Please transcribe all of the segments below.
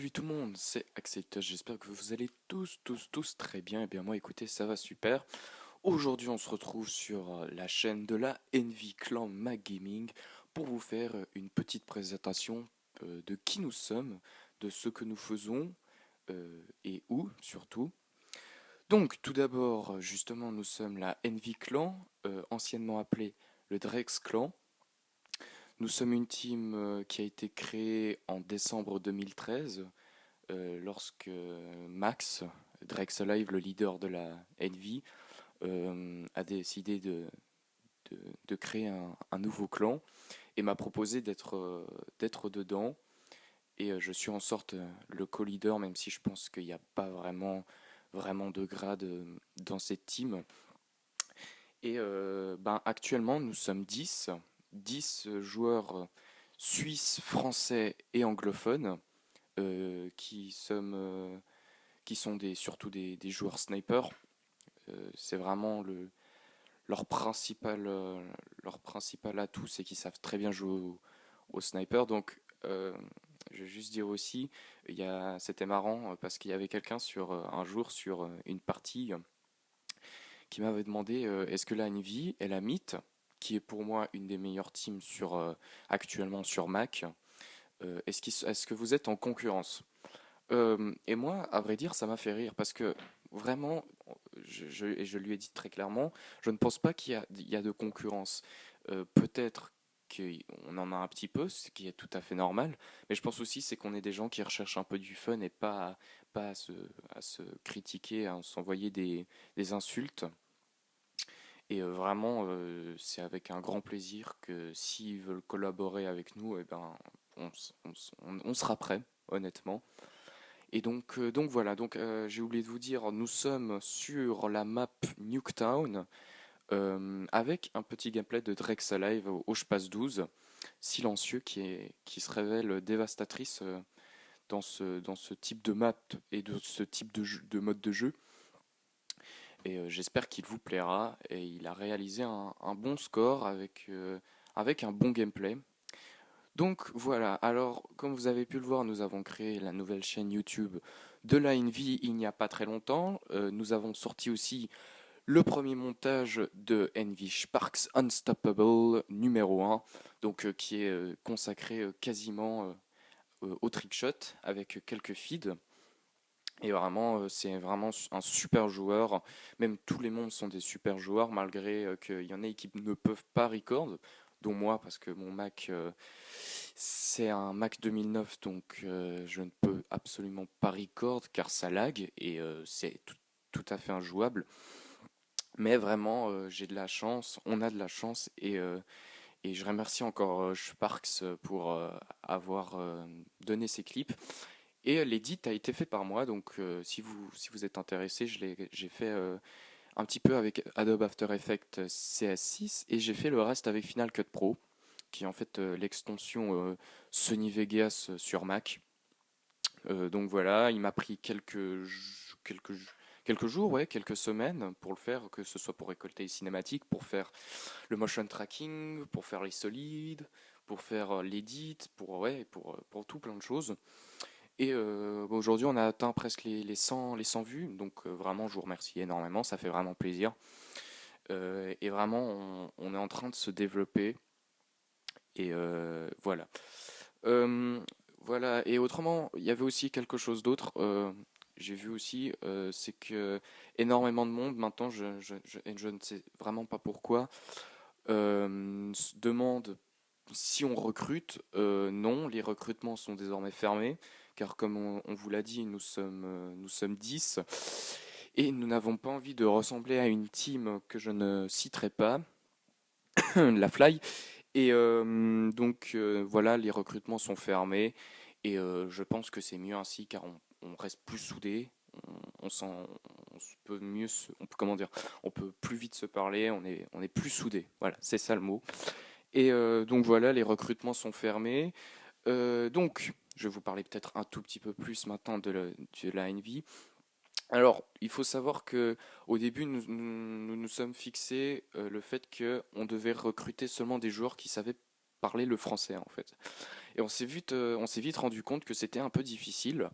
tout le monde, c'est Acceptor, j'espère que vous allez tous, tous, tous très bien. Et eh bien moi écoutez, ça va super. Aujourd'hui on se retrouve sur euh, la chaîne de la Envy Clan Mag Gaming pour vous faire euh, une petite présentation euh, de qui nous sommes, de ce que nous faisons et où surtout. Donc tout d'abord, justement, nous sommes la Envy Clan, anciennement appelée le Drex Clan. Nous sommes une team euh, qui a été créée en décembre 2013 euh, lorsque Max Drexelive, le leader de la Envy, euh, a décidé de, de, créer un, nouveau clan et m'a proposé d'être d'être dedans. Et je suis en sorte le co-leader, même si je pense qu'il n'y a pas vraiment, vraiment de grade dans cette team. Et ben, actuellement, nous sommes 10. 10 joueurs suisses, français et anglophones euh, qui, euh, sont surtout des, joueurs snipers. Euh, c'est vraiment le, leur, principal, atout, c'est qu'ils savent très bien jouer au, sniper. Donc, je vais juste dire aussi, c'était marrant parce qu'il y avait quelqu'un sur un jour sur une partie qui m'avait demandé est-ce que la Nvidia est la mythe? Qui est pour moi une des meilleures teams sur, euh, actuellement sur Mac. Euh, est-ce, que vous êtes en concurrence? Euh, Et moi, à vrai dire, ça m'a fait rire parce que vraiment, et je lui ai dit très clairement, je ne pense pas qu'il y a, y a de concurrence. peut-être qu'on en a un petit peu, ce qui est tout à fait normal, mais je pense aussi c'est qu'on est des gens qui recherchent un peu du fun et pas, pas à, se, à se critiquer, à s'envoyer des, des insultes. Et vraiment, c'est avec un grand plaisir que s'ils veulent collaborer avec nous, eh ben, on, sera prêt, honnêtement. Et donc, donc voilà, donc j'ai oublié de vous dire, nous sommes sur la map Nuketown avec un petit gameplay de Drex Alive au, je passe 12, silencieux, qui, est, qui se révèle dévastatrice dans, ce, dans ce type de map et de ce type de mode de jeu et euh, j'espère qu'il vous plaira. Et il a réalisé un, bon score avec, euh, avec un bon gameplay. Donc voilà, alors comme vous avez pu le voir, nous avons créé la nouvelle chaîne YouTube de la Envy il n'y a pas très longtemps. Euh, nous avons sorti aussi le premier montage de Envy Sparks Unstoppable numéro 1, donc qui est consacré quasiment au trickshot avec quelques feeds. Et vraiment, euh, c'est vraiment un super joueur. Même tous les mondes sont des super joueurs, malgré euh, qu'il y en ait qui ne peuvent pas record, dont moi, parce que mon Mac, euh, c'est un Mac 2009, donc je ne peux absolument pas record car ça lag et c'est tout, à fait injouable. Mais vraiment, j'ai de la chance, on a de la chance et, et je remercie encore Sparks pour avoir donné ces clips. Et euh, l'édit a été fait par moi, donc euh, si, vous, si vous êtes intéressé, j'ai fait euh, un petit peu avec Adobe After Effects CS6 et j'ai fait le reste avec Final Cut Pro, qui est en fait l'extension Sony Vegas sur Mac. donc voilà, il m'a pris quelques, quelques, quelques jours, ouais, quelques semaines pour le faire, que ce soit pour récolter les cinématiques, pour faire le motion tracking, pour faire les solides, pour faire l'édit, pour, ouais, pour, pour tout plein de choses. Et euh, aujourd'hui, on a atteint presque les, 100, les 100 vues, donc euh, vraiment, je vous remercie énormément, ça fait vraiment plaisir. Euh, et vraiment, on, est en train de se développer. Et voilà. voilà. Et autrement, il y avait aussi quelque chose d'autre. J'ai vu aussi, c'est que énormément de monde maintenant, je, je, je, ne sais vraiment pas pourquoi, se demande si on recrute. non, les recrutements sont désormais fermés car comme on, vous l'a dit, nous sommes, euh, nous sommes 10, et nous n'avons pas envie de ressembler à une team que je ne citerai pas, la Fly, et euh, donc euh, voilà, les recrutements sont fermés, et je pense que c'est mieux ainsi, car on, reste plus soudés, on, peut mieux, on peut comment dire, on peut plus vite se parler, on est, on est plus soudés. Voilà, c'est ça le mot. Et donc voilà, les recrutements sont fermés. donc je vais vous parler peut-être un tout petit peu plus maintenant de, la NV. Alors, il faut savoir que au début, nous nous, sommes fixés euh, le fait qu'on devait recruter seulement des joueurs qui savaient parler le français en fait. Et on s'est vite, euh, on s'est vite rendu compte que c'était un peu difficile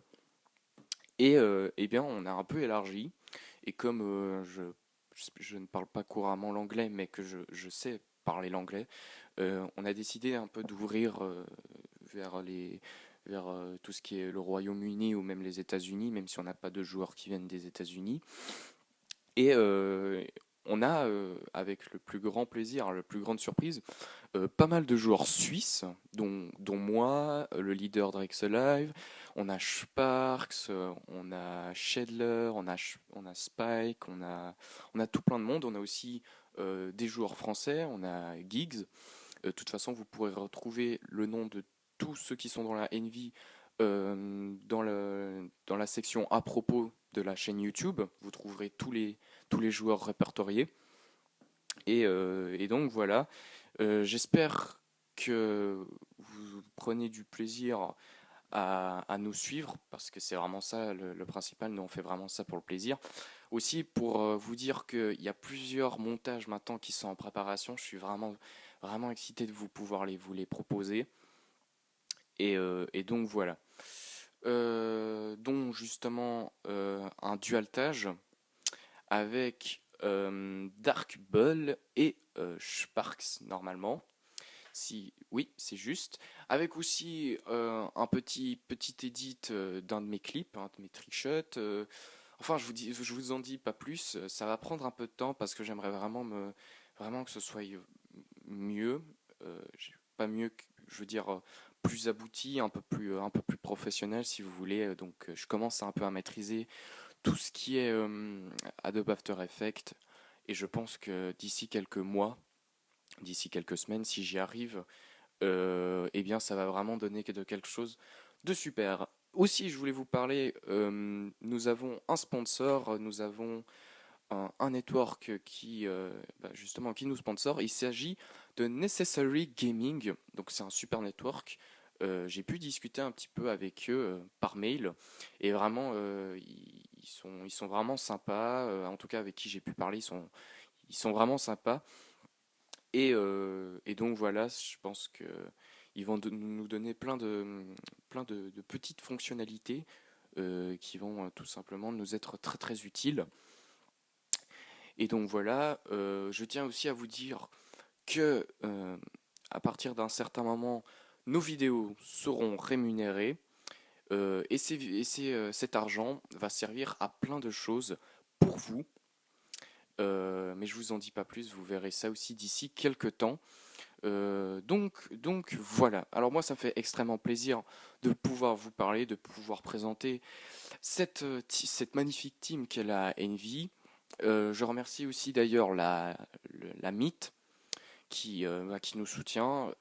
Et eh bien, on a un peu élargi. Et comme je, je, ne parle pas couramment l'anglais, mais que je sais parler l'anglais, on a décidé un peu d'ouvrir vers les vers tout ce qui est le Royaume-Uni ou même les États-Unis, même si on n'a pas de joueurs qui viennent des États-Unis. Et on a, euh, avec le plus grand plaisir, la plus grande surprise, euh, pas mal de joueurs suisses, dont, dont moi, euh, le leader Live, on a Sparks, on a Shedler, on a, on a Spike, on a, on a tout plein de monde. On a aussi des joueurs français, on a Giggs. De toute façon, vous pourrez retrouver le nom de tous ceux qui sont dans la Envy dans, le, dans la section à propos de la chaîne YouTube. Vous trouverez tous les, joueurs répertoriés. Et, euh, donc voilà, euh, j'espère que vous prenez du plaisir à, nous suivre, parce que c'est vraiment ça le, principal, nous on fait vraiment ça pour le plaisir. Aussi pour euh, vous dire qu'il y a plusieurs montages maintenant qui sont en préparation, je suis vraiment, vraiment excité de vous pouvoir vous les proposer. Et, et donc voilà. dont justement un dualtage avec euh, Dark Bull et euh, Sparks normalement. Si oui, c'est juste. Avec aussi euh, un petit petit edit d'un de mes clips, un de mes trickshots. enfin, je vous dis, je vous en dis pas plus. Ça va prendre un peu de temps parce que j'aimerais vraiment me vraiment que ce soit mieux, pas mieux, je veux dire plus abouti, un peu plus un peu plus professionnel si vous voulez. Donc, je commence un peu à maîtriser tout ce qui est euh, Adobe After Effects. Et je pense que d'ici quelques mois, d'ici quelques semaines, si j'y arrive, euh, eh bien, ça va vraiment donner quelque chose de super. Aussi, je voulais vous parler, euh, nous avons un sponsor, nous avons un, network qui, bah, justement, qui nous sponsor. Il s'agit de Necessary Gaming, donc c'est un super network. j'ai pu discuter un petit peu avec eux par mail et vraiment ils sont, ils sont vraiment sympas. Euh, en tout cas, avec qui j'ai pu parler, ils sont, ils sont vraiment sympas. Et, euh, et donc voilà, je pense que ils vont nous donner plein de, plein de, petites fonctionnalités euh, qui vont tout simplement nous être très très utiles. Et donc voilà, je tiens aussi à vous dire que à partir d'un certain moment, nos vidéos seront rémunérées. Euh, et, euh, cet argent va servir à plein de choses pour vous. Euh, mais je vous en dis pas plus, vous verrez ça aussi d'ici quelques temps. donc, donc voilà. Alors moi, ça me fait extrêmement plaisir de pouvoir vous parler, de pouvoir présenter cette, cette magnifique team qu'est la Envy. je remercie aussi d'ailleurs la, la Mythe qui, bah, qui nous soutient.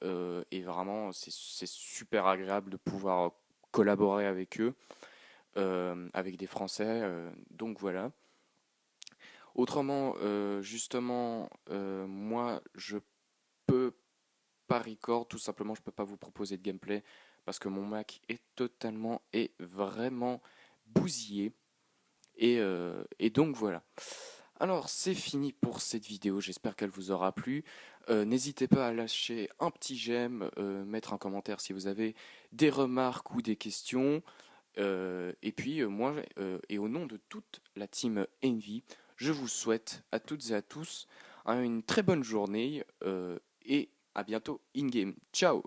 et vraiment, c'est super agréable de pouvoir collaborer avec eux, euh, avec des Français. Euh, donc voilà. Autrement, euh, justement, moi, je peux pas record, tout simplement, je peux pas vous proposer de gameplay parce que mon Mac est totalement et vraiment bousillé. Et, et donc voilà. Alors c'est fini pour cette vidéo, j'espère qu'elle vous aura plu. Euh, n'hésitez pas à lâcher un petit j'aime, euh, mettre un commentaire si vous avez des remarques ou des questions. Euh, et puis moi, et au nom de toute la team Envy, je vous souhaite à toutes et à tous une très bonne journée et à bientôt in-game. Ciao